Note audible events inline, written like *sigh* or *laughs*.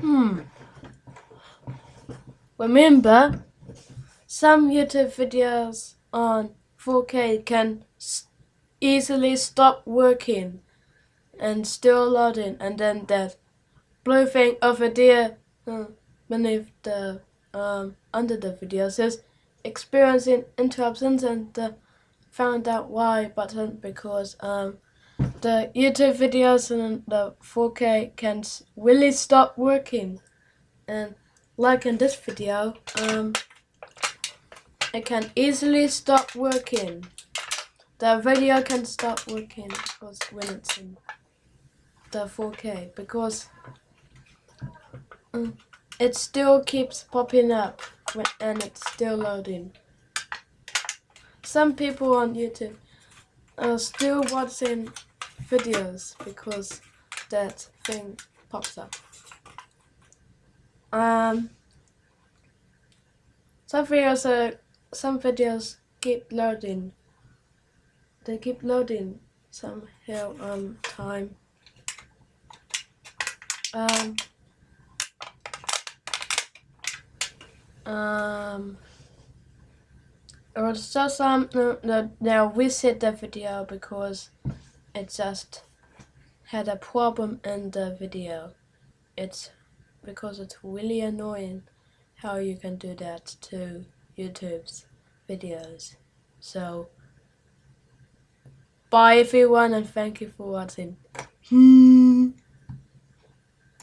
Hmm. Remember, some YouTube videos on 4K can easily stop working and still loading and then that blue thing over there uh, beneath the um, under the video says experiencing interruptions and uh, found out why button because um, the YouTube videos and the 4K can really stop working. And like in this video um, it can easily stop working. The video can stop working because when it's in the 4K because um, it still keeps popping up and it's still loading. Some people on YouTube are still watching videos because that thing pops up. Um, some videos are, some videos keep loading. They keep loading some here um time. Um, um, was just um no, no, now reset the video because it just had a problem in the video. It's because it's really annoying how you can do that to YouTube's videos. So, bye everyone and thank you for watching. *laughs*